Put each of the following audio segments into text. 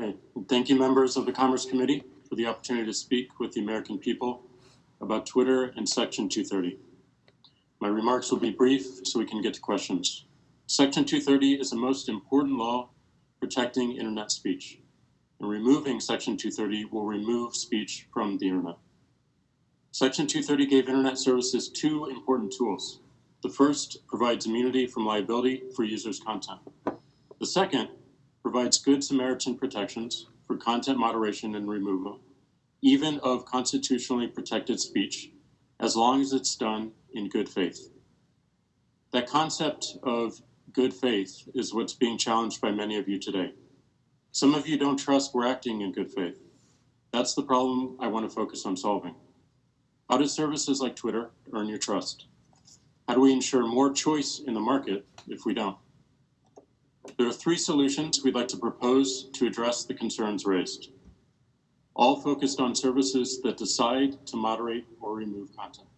Okay, thank you members of the Commerce Committee for the opportunity to speak with the American people about Twitter and Section 230. My remarks will be brief so we can get to questions. Section 230 is the most important law protecting internet speech. And removing Section 230 will remove speech from the internet. Section 230 gave internet services two important tools. The first provides immunity from liability for users' content. The second provides good Samaritan protections for content moderation and removal, even of constitutionally protected speech, as long as it's done in good faith. That concept of good faith is what's being challenged by many of you today. Some of you don't trust we're acting in good faith. That's the problem I want to focus on solving. How do services like Twitter earn your trust? How do we ensure more choice in the market if we don't? There are three solutions we'd like to propose to address the concerns raised, all focused on services that decide to moderate or remove content.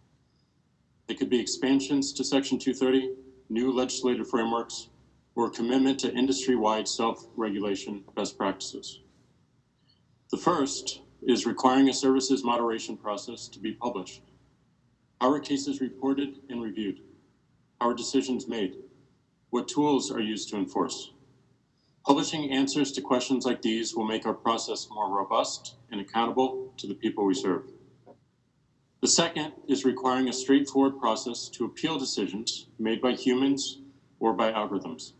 They could be expansions to Section 230, new legislative frameworks, or commitment to industry-wide self-regulation best practices. The first is requiring a services moderation process to be published. Are cases reported and reviewed? Are decisions made? What tools are used to enforce? Publishing answers to questions like these will make our process more robust and accountable to the people we serve. The second is requiring a straightforward process to appeal decisions made by humans or by algorithms.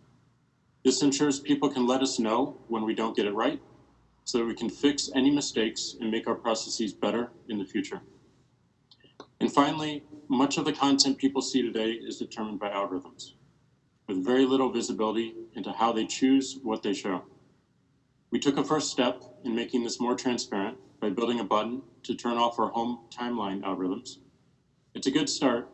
This ensures people can let us know when we don't get it right so that we can fix any mistakes and make our processes better in the future. And finally, much of the content people see today is determined by algorithms, with very little visibility into how they choose what they show. We took a first step in making this more transparent by building a button to turn off our home timeline algorithms. It's a good start,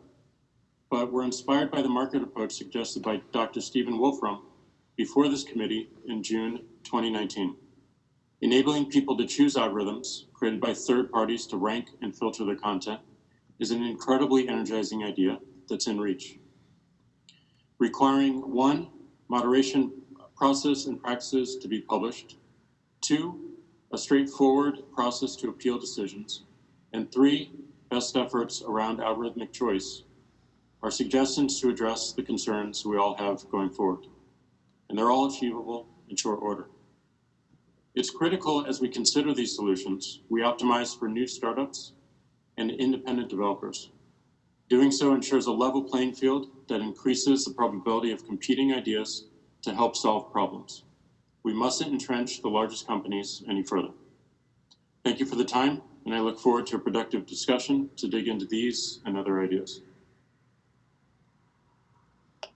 but we're inspired by the market approach suggested by Dr. Stephen Wolfram before this committee in June 2019. Enabling people to choose algorithms created by third parties to rank and filter their content is an incredibly energizing idea that's in reach. Requiring one, moderation process and practices to be published, two, a straightforward process to appeal decisions, and three, best efforts around algorithmic choice are suggestions to address the concerns we all have going forward. And they're all achievable in short order. It's critical as we consider these solutions, we optimize for new startups and independent developers. Doing so ensures a level playing field that increases the probability of competing ideas to help solve problems. We mustn't entrench the largest companies any further. Thank you for the time, and I look forward to a productive discussion to dig into these and other ideas.